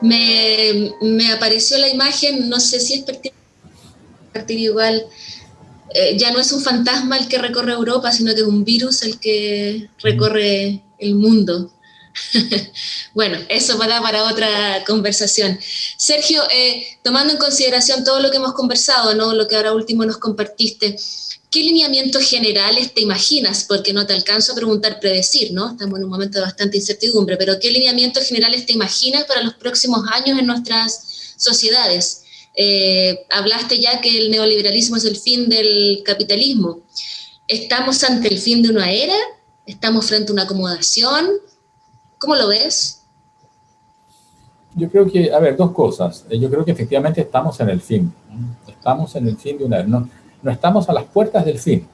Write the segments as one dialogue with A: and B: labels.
A: me, apareció la imagen, no sé si es partir igual, eh, ya no es un fantasma el que recorre Europa, sino que es un virus el que recorre el mundo. bueno, eso va para otra conversación. Sergio, eh, tomando en consideración todo lo que hemos conversado, ¿no? lo que ahora último nos compartiste, ¿qué lineamientos generales te imaginas? Porque no te alcanzo a preguntar predecir, ¿no? Estamos en un momento de bastante incertidumbre, pero ¿qué lineamientos generales te imaginas para los próximos años en nuestras sociedades? Eh, hablaste ya que el neoliberalismo es el fin del capitalismo. ¿Estamos ante el fin de una era? ¿Estamos frente a una acomodación? ¿Cómo lo ves?
B: Yo creo que, a ver, dos cosas. Eh, yo creo que efectivamente estamos en el fin. Estamos en el fin de una... No, no estamos a las puertas del fin.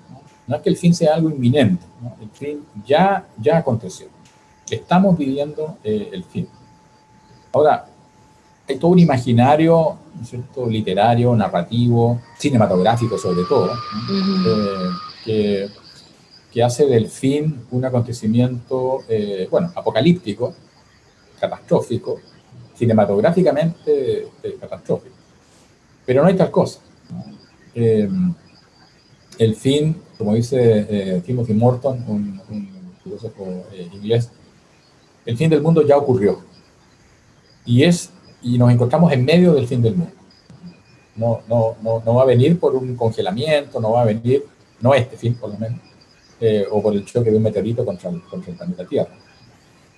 B: No, es que el fin sea algo inminente. El fin ya, ya aconteció. Estamos viviendo eh, el fin. Ahora, hay todo un imaginario ¿cierto? literario, narrativo, cinematográfico sobre todo, eh, que que hace del fin un acontecimiento, eh, bueno, apocalíptico, catastrófico, cinematográficamente eh, catastrófico. Pero no hay tal cosa. Eh, el fin, como dice Timothy Morton, un, filósofo inglés, el fin del mundo ya ocurrió. Y, es, y nos encontramos en medio del fin del mundo. No, no, no, no va a venir por un congelamiento, no va a venir, no este fin por lo menos, eh, o por el choque de un meteorito contra el, contra el planeta Tierra.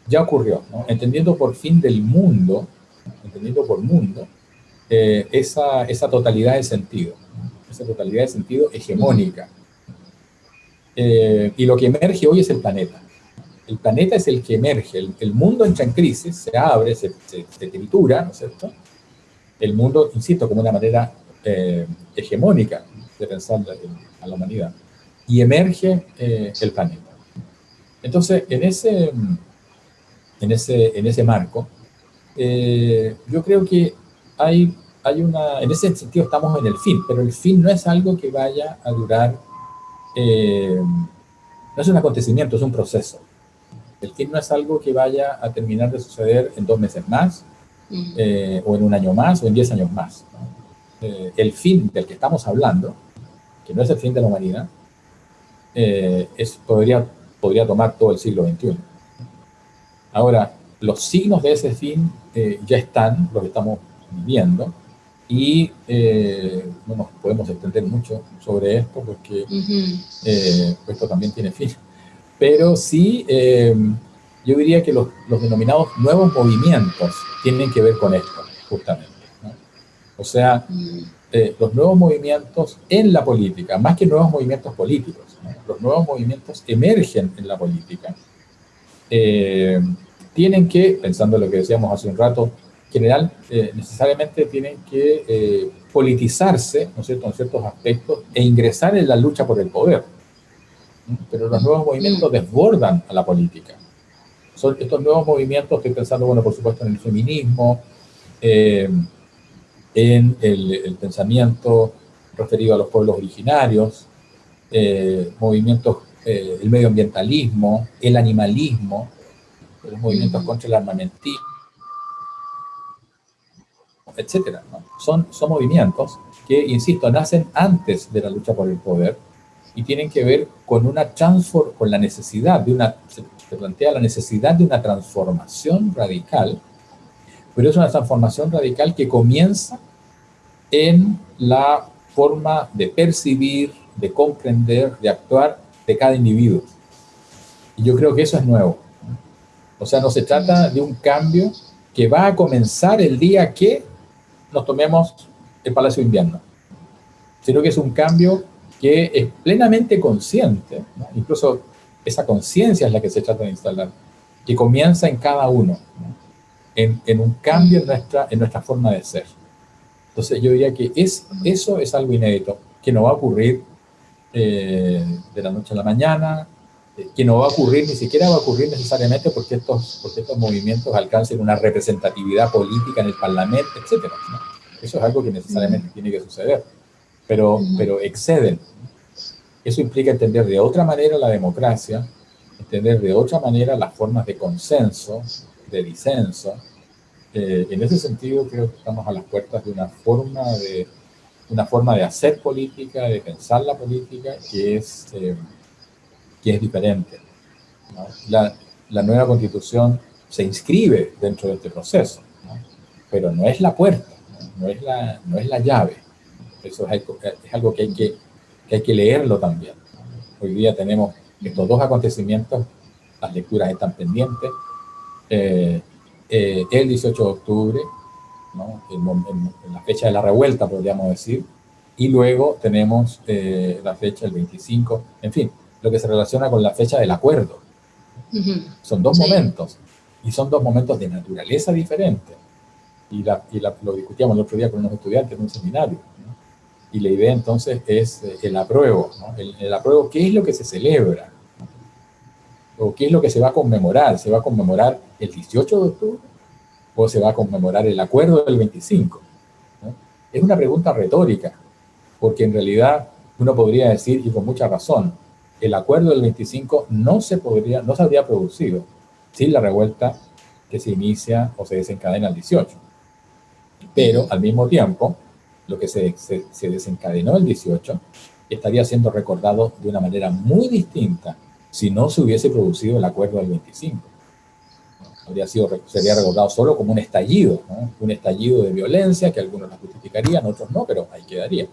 B: Ya ocurrió, entendiendo por fin del mundo, entendiendo por mundo, eh, esa, esa, totalidad de sentido, esa totalidad de sentido hegemónica. Eh, y lo que emerge hoy es el planeta. El planeta es el que emerge, el, mundo entra en crisis, se abre, se, se, tritura, ¿no es cierto? El mundo, insisto, como una manera hegemónica de pensar a la humanidad y emerge eh, el planeta. Entonces, en ese, en ese, en ese marco, eh, yo creo que hay, hay una, en ese sentido estamos en el fin, pero el fin no es algo que vaya a durar, eh, no es un acontecimiento, es un proceso. El fin no es algo que vaya a terminar de suceder en dos meses más, o en un año más, o en diez años más. el fin del que estamos hablando, que no es el fin de la humanidad, eh, es, podría, podría tomar todo el siglo XXI. Ahora, los signos de ese fin eh, ya están, los estamos viendo, y eh, no nos podemos extender mucho sobre esto porque esto también tiene fin. Pero sí, yo diría que los, los, denominados nuevos movimientos tienen que ver con esto, justamente. O sea, mm. los nuevos movimientos en la política, más que nuevos movimientos políticos, los nuevos movimientos emergen en la política, eh, tienen que, pensando en lo que decíamos hace un rato, general, eh, necesariamente tienen que eh, politizarse, ¿no es cierto?, en ciertos aspectos e ingresar en la lucha por el poder. Pero los nuevos movimientos desbordan a la política. Son estos nuevos movimientos, estoy pensando, bueno, por supuesto, en el feminismo, en el, el pensamiento referido a los pueblos originarios, eh, movimientos, eh, el medioambientalismo, el animalismo, los movimientos contra el armamentismo, etcétera. Son, son movimientos que, insisto, nacen antes de la lucha por el poder y tienen que ver con una transform con la necesidad de una, se, plantea la necesidad de una transformación radical, pero es una transformación radical que comienza en la forma de percibir, de comprender, de actuar de cada individuo. Y yo creo que eso es nuevo. O sea, no se trata de un cambio que va a comenzar el día que nos tomemos el Palacio de Invierno, sino que es un cambio que es plenamente consciente, incluso esa conciencia es la que se trata de instalar, que comienza en cada uno, en, en, un cambio en nuestra, en nuestra forma de ser. Entonces yo diría que es, eso es algo inédito, que no va a ocurrir eh, de la noche a la mañana, que no va a ocurrir, ni siquiera va a ocurrir necesariamente porque estos, porque estos movimientos alcancen una representatividad política en el Parlamento, etc. Eso es algo que necesariamente tiene que suceder, pero, pero exceden. Eso implica entender de otra manera la democracia, entender de otra manera las formas de consenso, de disenso, eh, en ese sentido creo que estamos a las puertas de una forma de, una forma de hacer política, de pensar la política que es, eh, que es diferente. La, la, nueva constitución se inscribe dentro de este proceso, pero no es la puerta, ¿no? es, la, no es la llave. Eso es algo, que, hay que, que hay que leerlo también. Hoy día tenemos estos dos acontecimientos, las lecturas están pendientes. Eh, eh, el 18 de octubre, la fecha de la revuelta, podríamos decir, y luego tenemos eh, la fecha del 25, en fin, lo que se relaciona con la fecha del acuerdo. Son dos momentos, y son dos momentos de naturaleza diferente. Y, la, y lo discutíamos el otro día con unos estudiantes en un seminario. Y la idea entonces es el apruebo. El, el apruebo, ¿qué es lo que se celebra? ¿O qué es lo que se va a conmemorar? ¿Se va a conmemorar el 18 de octubre? ¿O se va a conmemorar el acuerdo del 25? Es una pregunta retórica, porque en realidad uno podría decir, y con mucha razón, el acuerdo del 25 no se, podría, no se habría producido sin la revuelta que se inicia o se desencadena el 18. Pero al mismo tiempo, lo que se, se, se desencadenó el 18 estaría siendo recordado de una manera muy distinta si no se hubiese producido el acuerdo del 25. Habría sido, sería recordado solo como un estallido, un estallido de violencia que algunos la justificarían, otros no, pero ahí quedaría.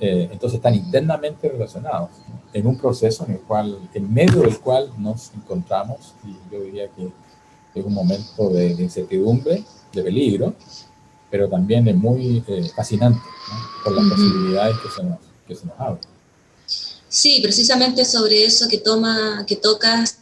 B: Eh, entonces están internamente relacionados en un proceso en el cual, en medio del cual nos encontramos, y yo diría que es un momento de, incertidumbre, de peligro, pero también es muy eh, fascinante por las posibilidades que se nos, que se nos abren.
A: Sí, precisamente sobre eso que, toma, que tocas,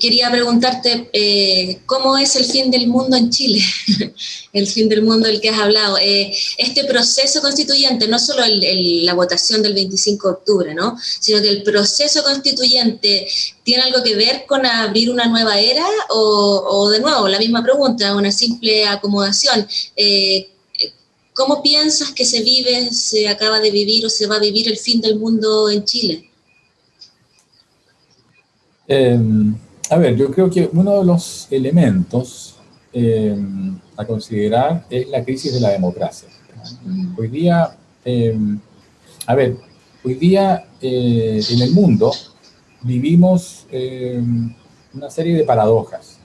A: quería preguntarte eh, cómo es el fin del mundo en Chile, el fin del mundo del que has hablado. Eh, este proceso constituyente, no solo la votación del 25 de octubre, ¿no? sino que el proceso constituyente tiene algo que ver con abrir una nueva era o, de nuevo, la misma pregunta, una simple acomodación. ¿Cómo piensas que se vive, se acaba de vivir o se va a vivir el fin del mundo en Chile?
B: Em, a ver, yo creo que uno de los elementos em, a considerar es la crisis de la democracia. Hoy día, em, a ver, hoy día eh, en el mundo vivimos una serie de paradojas.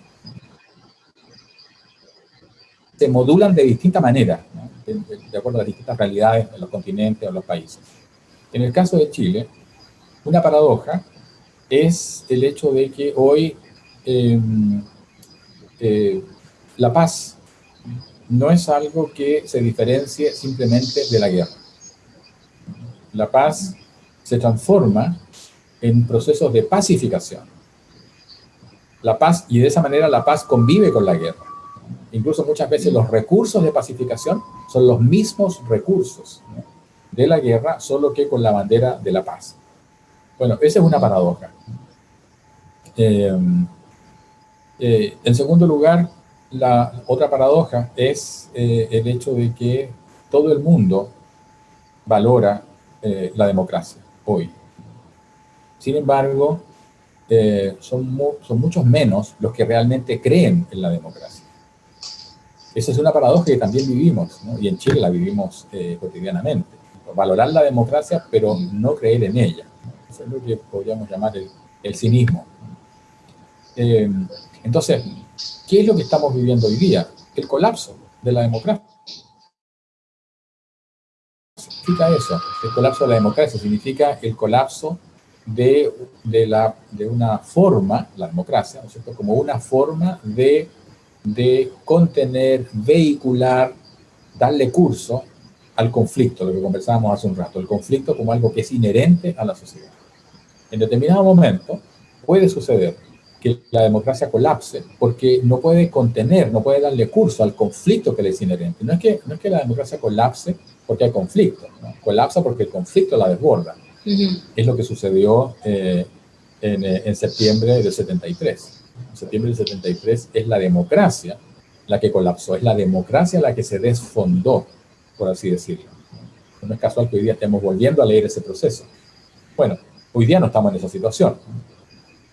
B: Se modulan de distinta manera de, acuerdo a las distintas realidades en los continentes o los países. En el caso de Chile, una paradoja es el hecho de que hoy em, eh, la paz no es algo que se diferencie simplemente de la guerra. La paz se transforma en procesos de pacificación. La paz, y de esa manera la paz convive con la guerra. Incluso muchas veces los recursos de pacificación son los mismos recursos de la guerra, solo que con la bandera de la paz. Bueno, esa es una paradoja. Eh, eh, en segundo lugar, la otra paradoja es eh, el hecho de que todo el mundo valora la democracia hoy. Sin embargo, son, muchos menos los que realmente creen en la democracia. Esa es una paradoja que también vivimos, y en Chile la vivimos cotidianamente. Valorar la democracia, pero no creer en ella. Eso es lo que podríamos llamar el, cinismo. Eh, entonces, ¿qué es lo que estamos viviendo hoy día? El colapso de la democracia. ¿Qué significa eso? El colapso de la democracia significa el colapso de, una forma, la democracia, ¿no es cierto? Como una forma de contener, vehicular, darle curso al conflicto, lo que conversábamos hace un rato, el conflicto como algo que es inherente a la sociedad. En determinado momento puede suceder que la democracia colapse porque no puede contener, no puede darle curso al conflicto que le es inherente. No es que, no es que la democracia colapse porque hay conflicto, colapsa porque el conflicto la desborda. Es lo que sucedió eh, en, eh, en septiembre del 73 en septiembre del 73, es la democracia la que colapsó, es la democracia la que se desfondó, por así decirlo. No es casual que hoy día estemos volviendo a leer ese proceso. Bueno, hoy día no estamos en esa situación.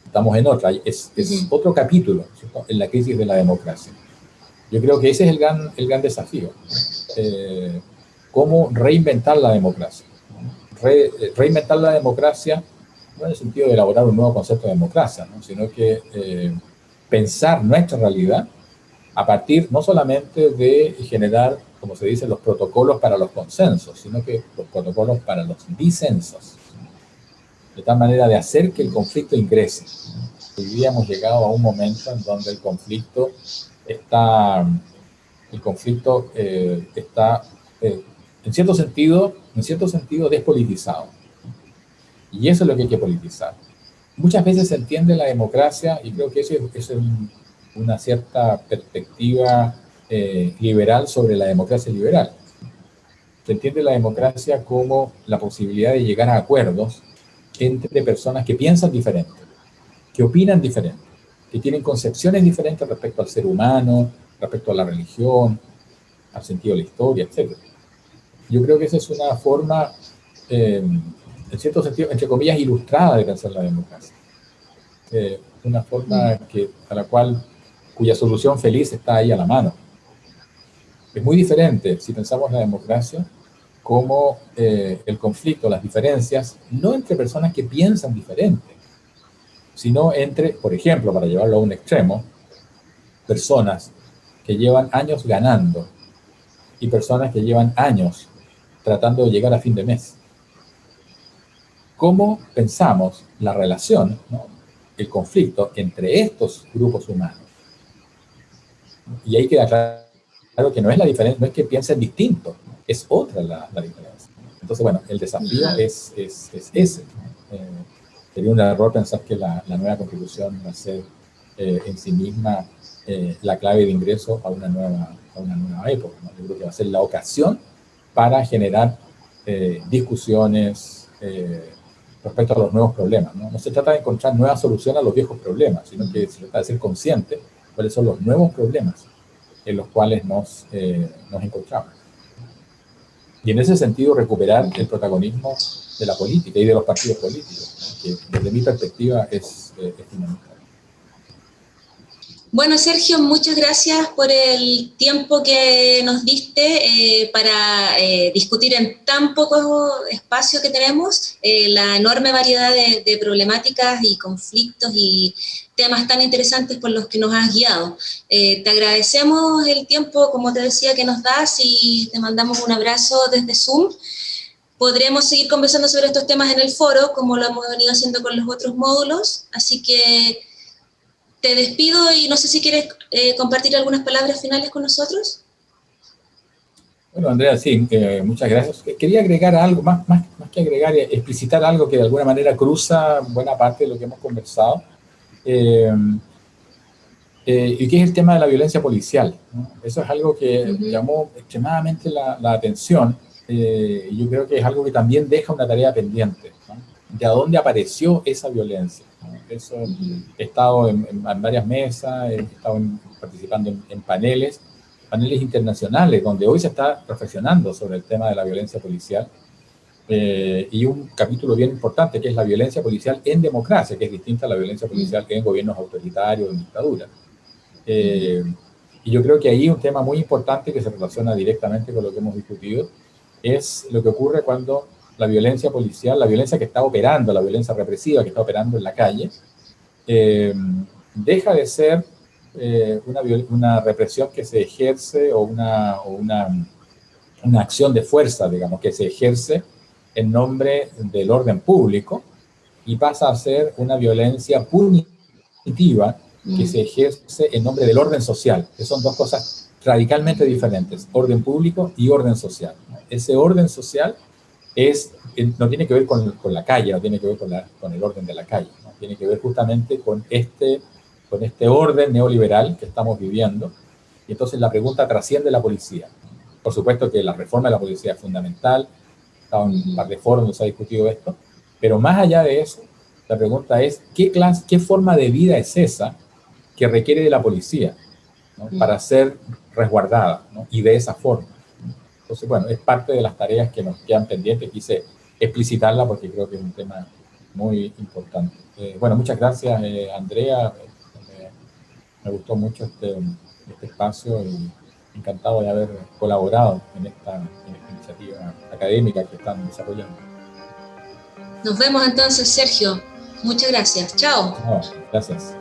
B: estamos en otra, es, es otro capítulo en la crisis de la democracia. Yo creo que ese es el gran, el gran desafío, eh, cómo reinventar la democracia. reinventar la democracia no en el sentido de elaborar un nuevo concepto de democracia, sino que eh, pensar nuestra realidad a partir no solamente de generar, como se dice, los protocolos para los consensos, sino que los protocolos para los disensos de tal manera de hacer que el conflicto ingrese. Hoy día hemos llegado a un momento en donde el conflicto está, el conflicto eh, está eh, en cierto sentido, en cierto sentido despolitizado. Y eso es lo que hay que politizar. Muchas veces se entiende la democracia, y creo que eso es, una cierta perspectiva eh, liberal sobre la democracia liberal. Se entiende la democracia como la posibilidad de llegar a acuerdos entre personas que piensan diferente, que opinan diferente, que tienen concepciones diferentes respecto al ser humano, respecto a la religión, al sentido de la historia, etc. Yo creo que esa es una forma, eh, en cierto sentido, entre comillas, ilustrada de pensar la democracia. Eh, una forma mm. que, a la cual, cuya solución feliz está ahí a la mano. Es muy diferente si pensamos la democracia como eh, el conflicto, las diferencias, no entre personas que piensan diferente, sino entre, por ejemplo, para llevarlo a un extremo, personas que llevan años ganando y personas que llevan años tratando de llegar a fin de mes. ¿Cómo pensamos la relación, el conflicto entre estos grupos humanos? Y ahí queda claro que no es la diferencia, no es que piensen distinto, es otra la, diferencia. Entonces, bueno, el desafío es, es, es, ese. Eh, sería un error pensar que la, la nueva constitución va a ser eh, en sí misma eh, la clave de ingreso a una nueva, a una nueva época. Yo creo que va a ser la ocasión para generar discusiones respecto a los nuevos problemas. ¿no? ¿no? se trata de encontrar nuevas soluciones a los viejos problemas, sino que se trata de ser consciente cuáles son los nuevos problemas en los cuales nos, nos encontramos y en ese sentido recuperar el protagonismo de la política y de los partidos políticos, que desde mi perspectiva es, eh, fundamental.
A: Bueno, Sergio, muchas gracias por el tiempo que nos diste eh, para eh, discutir en tan poco espacio que tenemos la enorme variedad de, de, problemáticas y conflictos y temas tan interesantes por los que nos has guiado. Eh, te agradecemos el tiempo, como te decía, que nos das y te mandamos un abrazo desde Zoom. Podremos seguir conversando sobre estos temas en el foro, como lo hemos venido haciendo con los otros módulos, así que te despido y no sé si quieres eh, compartir algunas palabras finales con nosotros.
B: Bueno, Andrea, sí, eh, muchas gracias. Quería agregar algo, más, más, más que agregar, explicitar algo que de alguna manera cruza buena parte de lo que hemos conversado eh, eh, y que es el tema de la violencia policial. Eso es algo que llamó extremadamente la, atención eh, y yo creo que es algo que también deja una tarea pendiente. ¿De dónde apareció esa violencia? Eso, he estado en, varias mesas, he estado participando en, paneles, paneles internacionales, donde hoy se está reflexionando sobre el tema de la violencia policial eh, y un capítulo bien importante que es la violencia policial en democracia, que es distinta a la violencia policial que en gobiernos autoritarios, en dictaduras. Eh, y yo creo que ahí un tema muy importante que se relaciona directamente con lo que hemos discutido es lo que ocurre cuando la violencia policial, la violencia que está operando, la violencia represiva que está operando en la calle, eh, deja de ser una, una, represión que se ejerce o, una, o una, una acción de fuerza, digamos, que se ejerce en nombre del orden público y pasa a ser una violencia punitiva que se ejerce en nombre del orden social, que son dos cosas radicalmente diferentes, orden público y orden social. Ese orden social es, no tiene que ver con, con la calle, no tiene que ver con, la, con el orden de la calle, ¿no? tiene que ver justamente con este, con este orden neoliberal que estamos viviendo. Y entonces la pregunta trasciende la policía. Por supuesto que la reforma de la policía es fundamental, en un par de foros donde se ha discutido esto, pero más allá de eso, la pregunta es, ¿qué, clase, qué forma de vida es esa que requiere de la policía para ser resguardada y de esa forma? Entonces, bueno, es parte de las tareas que nos quedan pendientes, quise explicitarla porque creo que es un tema muy importante. bueno, muchas gracias, Andrea. me gustó mucho este, este espacio y encantado de haber colaborado en esta, iniciativa académica que están desarrollando.
A: Nos vemos entonces, Sergio. Muchas gracias. Chao.
B: gracias.